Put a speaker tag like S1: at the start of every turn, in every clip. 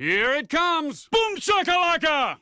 S1: Here it comes! Boom shakalaka!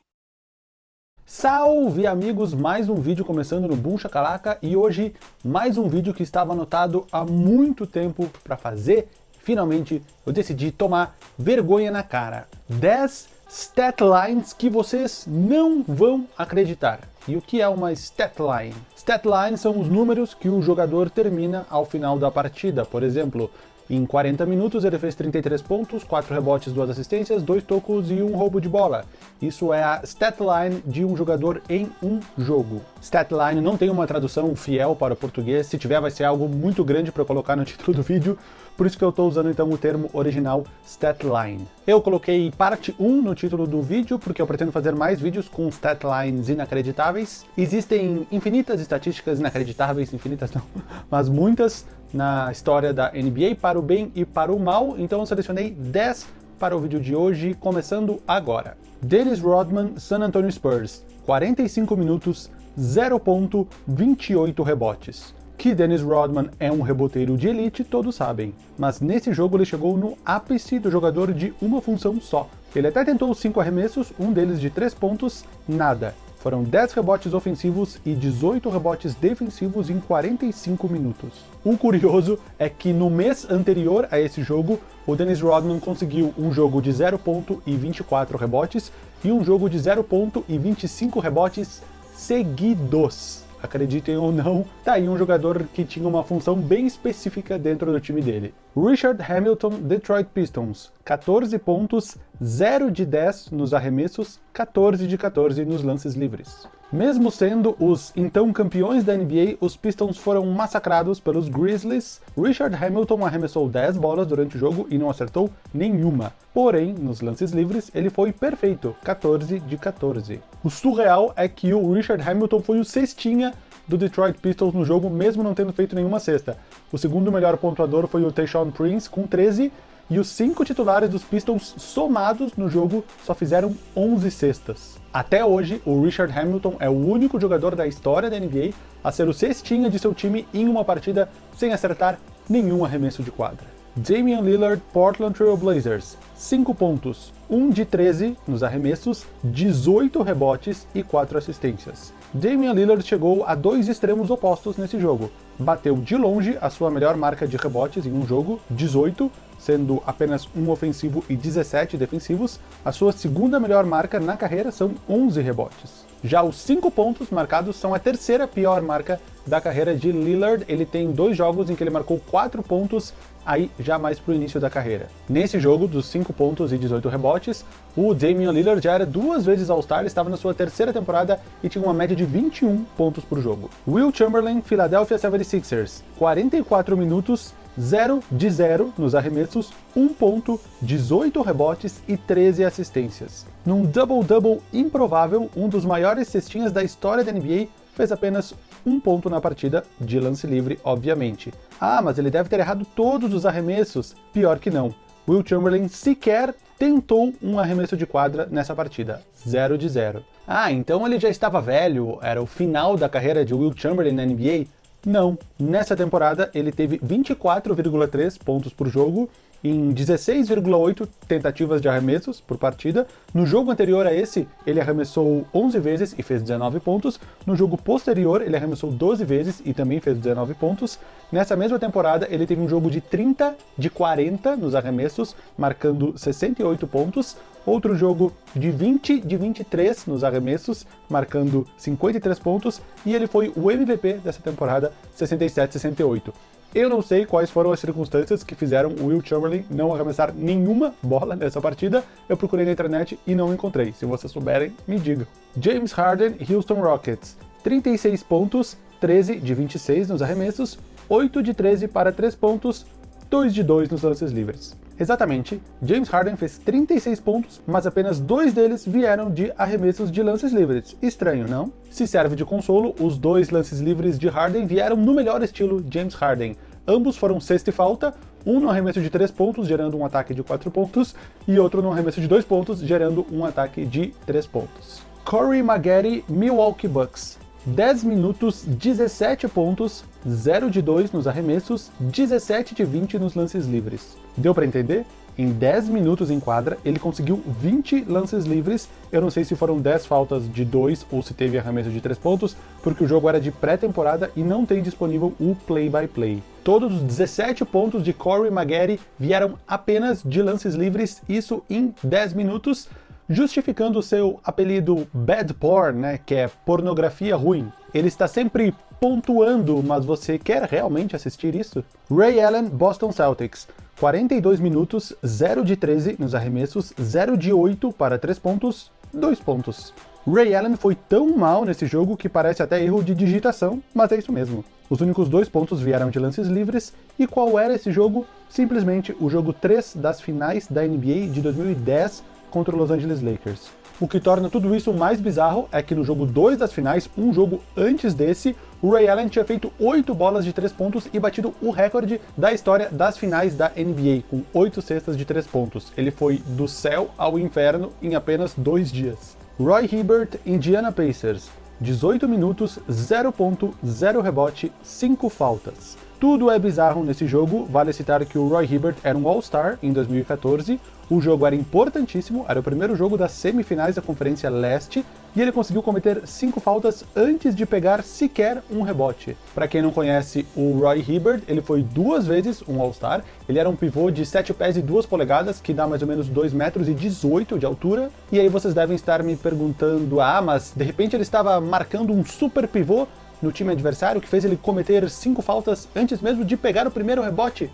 S2: Salve amigos, mais um vídeo começando no Boom Shakalaka e hoje mais um vídeo que estava anotado há muito tempo para fazer. Finalmente eu decidi tomar vergonha na cara. 10 stat lines que vocês não vão acreditar. E o que é uma stat line? Stat line são os números que o jogador termina ao final da partida. Por exemplo, em 40 minutos ele fez 33 pontos, 4 rebotes, 2 assistências, 2 tocos e um roubo de bola. Isso é a statline de um jogador em um jogo. Statline não tem uma tradução fiel para o português, se tiver vai ser algo muito grande para colocar no título do vídeo, por isso que eu estou usando então o termo original statline. Eu coloquei parte 1 no título do vídeo, porque eu pretendo fazer mais vídeos com statlines inacreditáveis. Existem infinitas estatísticas inacreditáveis, infinitas não, mas muitas na história da NBA, para o bem e para o mal, então eu selecionei 10 para o vídeo de hoje, começando agora. Dennis Rodman, San Antonio Spurs, 45 minutos, 0.28 rebotes. Que Dennis Rodman é um reboteiro de elite, todos sabem, mas nesse jogo ele chegou no ápice do jogador de uma função só. Ele até tentou 5 arremessos, um deles de 3 pontos, nada. Foram 10 rebotes ofensivos e 18 rebotes defensivos em 45 minutos. O curioso é que no mês anterior a esse jogo, o Dennis Rodman conseguiu um jogo de 0.24 rebotes e um jogo de 0.25 rebotes seguidos acreditem ou não, tá aí um jogador que tinha uma função bem específica dentro do time dele. Richard Hamilton, Detroit Pistons, 14 pontos, 0 de 10 nos arremessos, 14 de 14 nos lances livres. Mesmo sendo os então campeões da NBA, os Pistons foram massacrados pelos Grizzlies. Richard Hamilton arremessou 10 bolas durante o jogo e não acertou nenhuma. Porém, nos lances livres, ele foi perfeito, 14 de 14. O surreal é que o Richard Hamilton foi o cestinha do Detroit Pistons no jogo, mesmo não tendo feito nenhuma cesta. O segundo melhor pontuador foi o Tayshaun Prince, com 13, e os cinco titulares dos Pistons somados no jogo só fizeram 11 cestas. Até hoje, o Richard Hamilton é o único jogador da história da NBA a ser o cestinha de seu time em uma partida sem acertar nenhum arremesso de quadra. Damian Lillard, Portland Trail Blazers, 5 pontos, 1 de 13 nos arremessos, 18 rebotes e 4 assistências. Damian Lillard chegou a dois extremos opostos nesse jogo. Bateu de longe a sua melhor marca de rebotes em um jogo, 18, sendo apenas um ofensivo e 17 defensivos, a sua segunda melhor marca na carreira são 11 rebotes. Já os 5 pontos marcados são a terceira pior marca da carreira de Lillard, ele tem dois jogos em que ele marcou 4 pontos, aí já mais pro início da carreira. Nesse jogo, dos 5 pontos e 18 rebotes, o Damian Lillard já era duas vezes All-Star, estava na sua terceira temporada e tinha uma média de 21 pontos por jogo. Will Chamberlain, Philadelphia 76ers, 44 minutos, 0 de 0 nos arremessos, 1 ponto, 18 rebotes e 13 assistências. Num double-double improvável, um dos maiores cestinhas da história da NBA fez apenas um ponto na partida, de lance livre, obviamente. Ah, mas ele deve ter errado todos os arremessos. Pior que não. Will Chamberlain sequer tentou um arremesso de quadra nessa partida. 0 de 0. Ah, então ele já estava velho, era o final da carreira de Will Chamberlain na NBA? Não. Nessa temporada ele teve 24,3 pontos por jogo em 16,8 tentativas de arremessos por partida. No jogo anterior a esse, ele arremessou 11 vezes e fez 19 pontos. No jogo posterior, ele arremessou 12 vezes e também fez 19 pontos. Nessa mesma temporada, ele teve um jogo de 30 de 40 nos arremessos, marcando 68 pontos. Outro jogo de 20 de 23 nos arremessos, marcando 53 pontos. E ele foi o MVP dessa temporada, 67-68. Eu não sei quais foram as circunstâncias que fizeram o Will Chamberlain não arremessar nenhuma bola nessa partida. Eu procurei na internet e não encontrei. Se vocês souberem, me digam. James Harden, Houston Rockets. 36 pontos, 13 de 26 nos arremessos, 8 de 13 para 3 pontos, 2 de 2 nos lances livres. Exatamente, James Harden fez 36 pontos, mas apenas dois deles vieram de arremessos de lances livres. Estranho, não? Se serve de consolo, os dois lances livres de Harden vieram no melhor estilo James Harden. Ambos foram sexta e falta, um no arremesso de 3 pontos, gerando um ataque de 4 pontos, e outro no arremesso de 2 pontos, gerando um ataque de 3 pontos. Corey Maggette, Milwaukee Bucks. 10 minutos, 17 pontos, 0 de 2 nos arremessos, 17 de 20 nos lances livres. Deu para entender? Em 10 minutos em quadra, ele conseguiu 20 lances livres. Eu não sei se foram 10 faltas de 2 ou se teve arremesso de 3 pontos, porque o jogo era de pré-temporada e não tem disponível o play-by-play. -play. Todos os 17 pontos de Corey Maggette vieram apenas de lances livres, isso em 10 minutos, justificando o seu apelido Bad Porn, né, que é pornografia ruim. Ele está sempre pontuando, mas você quer realmente assistir isso? Ray Allen, Boston Celtics. 42 minutos, 0 de 13 nos arremessos, 0 de 8 para 3 pontos, 2 pontos. Ray Allen foi tão mal nesse jogo que parece até erro de digitação, mas é isso mesmo. Os únicos dois pontos vieram de lances livres, e qual era esse jogo? Simplesmente o jogo 3 das finais da NBA de 2010 contra o Los Angeles Lakers. O que torna tudo isso mais bizarro é que no jogo 2 das finais, um jogo antes desse, o Ray Allen tinha feito 8 bolas de 3 pontos e batido o recorde da história das finais da NBA, com 8 cestas de 3 pontos. Ele foi do céu ao inferno em apenas 2 dias. Roy Hibbert, Indiana Pacers. 18 minutos, 0 ponto, 0 rebote, 5 faltas. Tudo é bizarro nesse jogo, vale citar que o Roy Hibbert era um All-Star em 2014, o jogo era importantíssimo, era o primeiro jogo das semifinais da Conferência Leste, e ele conseguiu cometer 5 faltas antes de pegar sequer um rebote. Para quem não conhece o Roy Hibbert, ele foi duas vezes um All-Star, ele era um pivô de 7 pés e 2 polegadas, que dá mais ou menos 2 metros e 18 de altura, e aí vocês devem estar me perguntando, ah, mas de repente ele estava marcando um super pivô no time adversário que fez ele cometer cinco faltas antes mesmo de pegar o primeiro rebote.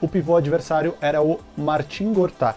S2: O pivô adversário era o Martin Gortat.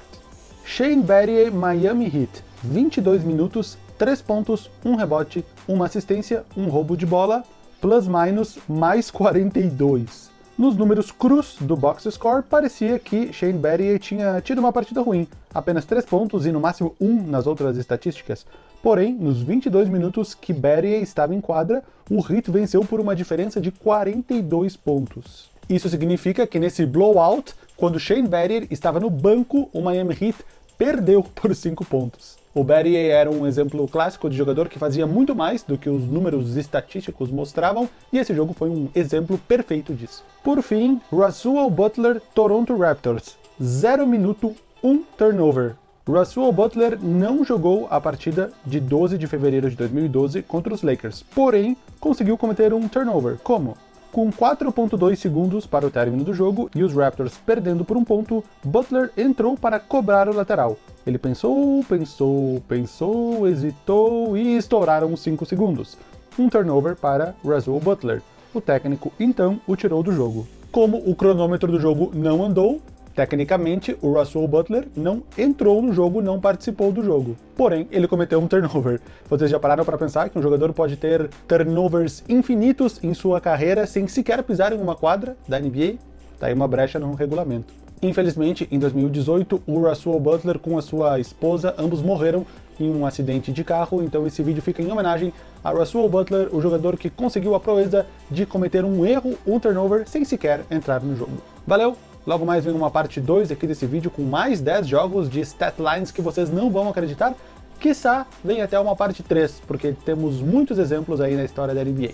S2: Shane Battier, Miami Heat. 22 minutos, 3 pontos, 1 rebote, 1 assistência, 1 roubo de bola, plus minus mais 42. Nos números crus do box score, parecia que Shane Battier tinha tido uma partida ruim, apenas 3 pontos e no máximo 1 nas outras estatísticas. Porém, nos 22 minutos que Battier estava em quadra, o Heat venceu por uma diferença de 42 pontos. Isso significa que nesse blowout, quando Shane Battier estava no banco, o Miami Heat perdeu por 5 pontos. O Battier era um exemplo clássico de jogador que fazia muito mais do que os números estatísticos mostravam, e esse jogo foi um exemplo perfeito disso. Por fim, Russell Butler, Toronto Raptors. 0 minuto, 1 um turnover. Russell Butler não jogou a partida de 12 de fevereiro de 2012 contra os Lakers, porém conseguiu cometer um turnover. Como? Com 4.2 segundos para o término do jogo e os Raptors perdendo por um ponto, Butler entrou para cobrar o lateral. Ele pensou, pensou, pensou, hesitou e estouraram 5 segundos. Um turnover para Russell Butler. O técnico então o tirou do jogo. Como o cronômetro do jogo não andou, Tecnicamente, o Russell Butler não entrou no jogo, não participou do jogo. Porém, ele cometeu um turnover. Vocês já pararam para pensar que um jogador pode ter turnovers infinitos em sua carreira sem sequer pisar em uma quadra da NBA? Tá aí uma brecha no regulamento. Infelizmente, em 2018, o Russell Butler com a sua esposa, ambos morreram em um acidente de carro, então esse vídeo fica em homenagem a Russell Butler, o jogador que conseguiu a proeza de cometer um erro, um turnover, sem sequer entrar no jogo. Valeu, Logo mais vem uma parte 2 aqui desse vídeo com mais 10 jogos de statlines que vocês não vão acreditar. Quiçá vem até uma parte 3, porque temos muitos exemplos aí na história da NBA.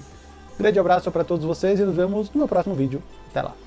S2: Grande abraço para todos vocês e nos vemos no meu próximo vídeo. Até lá!